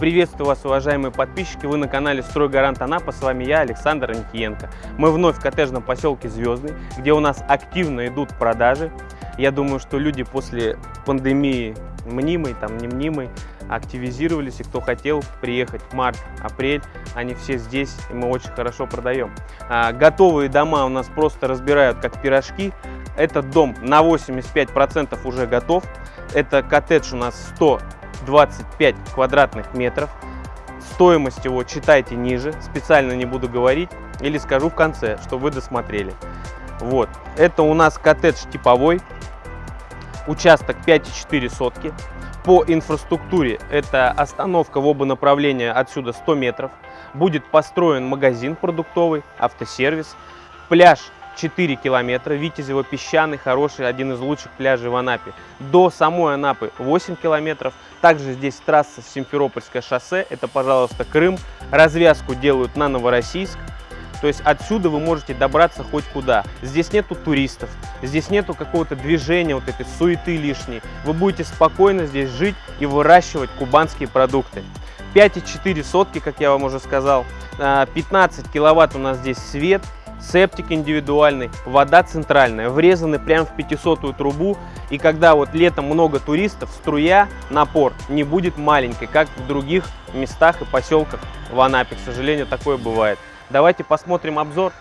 Приветствую вас, уважаемые подписчики! Вы на канале «Стройгарант Анапа». С вами я, Александр Аникиенко. Мы вновь в коттеджном поселке Звездный, где у нас активно идут продажи. Я думаю, что люди после пандемии мнимой, там не мнимой, активизировались, и кто хотел приехать март, апрель, они все здесь, и мы очень хорошо продаем. А, готовые дома у нас просто разбирают как пирожки. Этот дом на 85% уже готов. Это коттедж у нас 100 25 квадратных метров. Стоимость его читайте ниже, специально не буду говорить, или скажу в конце, чтобы вы досмотрели. Вот, это у нас коттедж типовой, участок 5,4 сотки. По инфраструктуре это остановка в оба направления отсюда 100 метров. Будет построен магазин продуктовый, автосервис, пляж 4 километра. Витязево песчаный, хороший, один из лучших пляжей в Анапе. До самой Анапы 8 километров. Также здесь трасса Симферопольское шоссе, это, пожалуйста, Крым. Развязку делают на Новороссийск. То есть отсюда вы можете добраться хоть куда. Здесь нету туристов, здесь нету какого-то движения, вот этой суеты лишней. Вы будете спокойно здесь жить и выращивать кубанские продукты. 5,4 сотки, как я вам уже сказал. 15 а, киловатт у нас здесь свет, септик индивидуальный, вода центральная, врезаны прямо в 500 трубу. И когда вот летом много туристов, струя, напор не будет маленькой, как в других местах и поселках в Анапе. К сожалению, такое бывает. Давайте посмотрим обзор.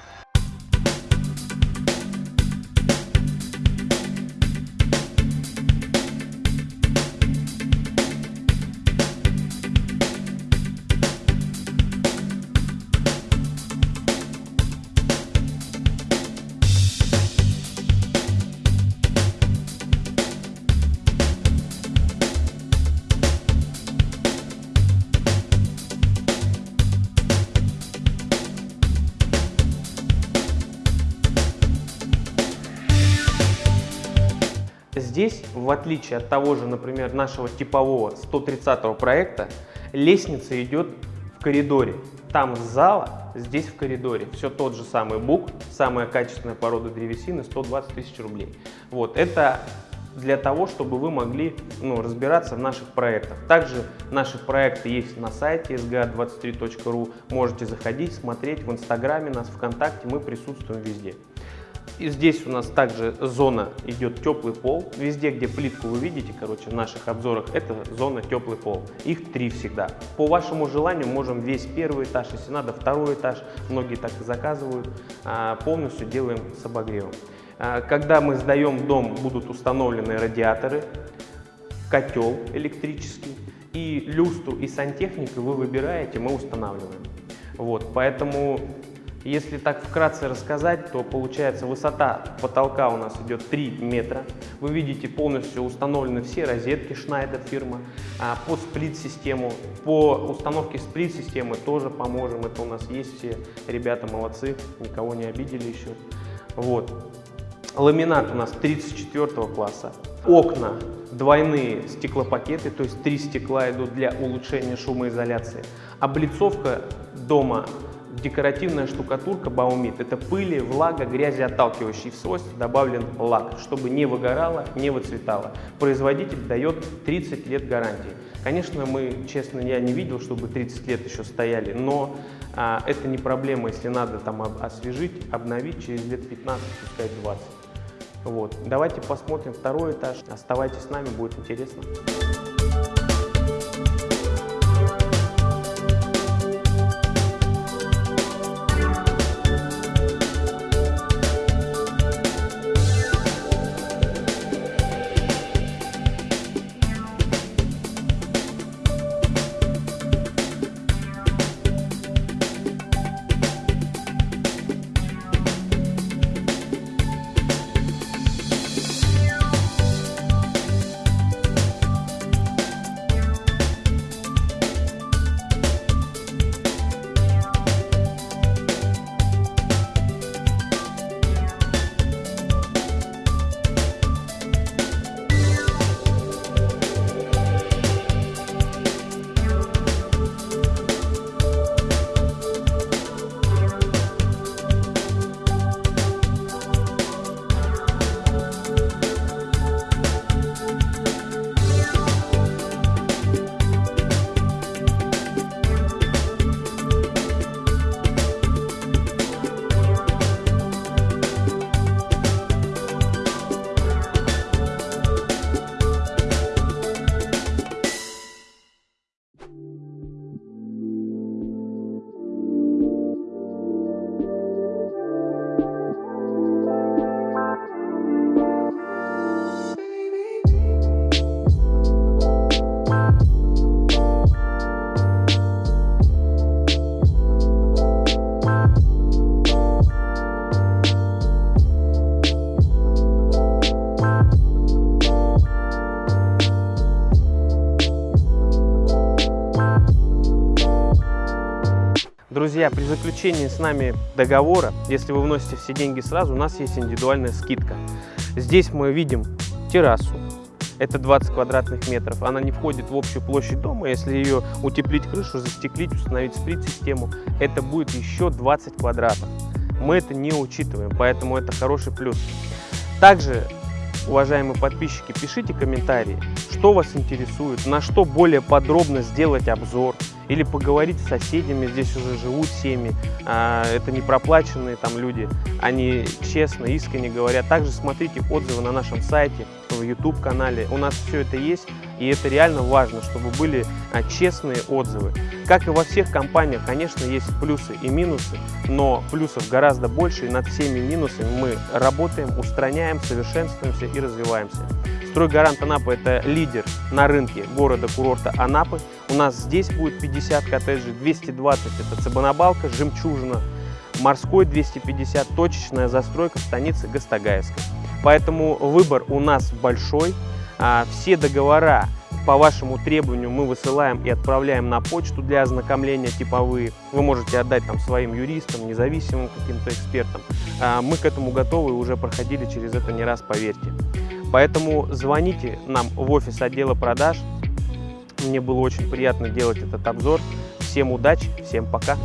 Здесь, в отличие от того же, например, нашего типового 130 проекта, лестница идет в коридоре. Там с зала, здесь в коридоре. Все тот же самый бук, самая качественная порода древесины, 120 тысяч рублей. Вот, это для того, чтобы вы могли ну, разбираться в наших проектах. Также наши проекты есть на сайте sga23.ru. Можете заходить, смотреть в Инстаграме нас, ВКонтакте, мы присутствуем везде. И здесь у нас также зона идет теплый пол. Везде, где плитку вы видите, короче, в наших обзорах, это зона теплый пол. Их три всегда. По вашему желанию можем весь первый этаж, если надо, второй этаж. Многие так и заказывают. А, полностью делаем с обогревом. А, когда мы сдаем дом, будут установлены радиаторы, котел электрический. И люстру и сантехнику вы выбираете, мы устанавливаем. Вот, поэтому если так вкратце рассказать, то получается высота потолка у нас идет 3 метра. Вы видите полностью установлены все розетки Schneider фирма. А по сплит-систему, по установке сплит-системы тоже поможем. Это у нас есть все ребята молодцы, никого не обидели еще. Вот. Ламинат у нас 34 класса. Окна двойные стеклопакеты, то есть три стекла идут для улучшения шумоизоляции. Облицовка дома декоративная штукатурка Баумит. Это пыли, влага, грязи отталкивающий свойств добавлен лак, чтобы не выгорало, не выцветало. Производитель дает 30 лет гарантии. Конечно, мы, честно, я не видел, чтобы 30 лет еще стояли, но а, это не проблема, если надо там освежить, обновить через лет 15, пускай 20. Вот. Давайте посмотрим второй этаж. Оставайтесь с нами, будет интересно. Друзья, при заключении с нами договора, если вы вносите все деньги сразу, у нас есть индивидуальная скидка. Здесь мы видим террасу, это 20 квадратных метров. Она не входит в общую площадь дома. Если ее утеплить крышу, застеклить, установить сплит-систему, это будет еще 20 квадратов. Мы это не учитываем, поэтому это хороший плюс. Также, уважаемые подписчики, пишите комментарии, что вас интересует, на что более подробно сделать обзор или поговорить с соседями, здесь уже живут семьи, а, это не проплаченные там люди, они честно, искренне говорят. Также смотрите отзывы на нашем сайте, в YouTube-канале, у нас все это есть, и это реально важно, чтобы были а, честные отзывы. Как и во всех компаниях, конечно, есть плюсы и минусы, но плюсов гораздо больше, и над всеми минусами мы работаем, устраняем, совершенствуемся и развиваемся. Стройгарант Анапа – это лидер на рынке города-курорта Анапы. У нас здесь будет 50 коттеджей, 220 – это Цыбанабалка, Жемчужина, Морской 250, точечная застройка в станице Гастагаевской. Поэтому выбор у нас большой. А, все договора по вашему требованию мы высылаем и отправляем на почту для ознакомления типовые. Вы можете отдать там своим юристам, независимым каким-то экспертам. А, мы к этому готовы и уже проходили через это не раз, поверьте. Поэтому звоните нам в офис отдела продаж. Мне было очень приятно делать этот обзор. Всем удачи, всем пока!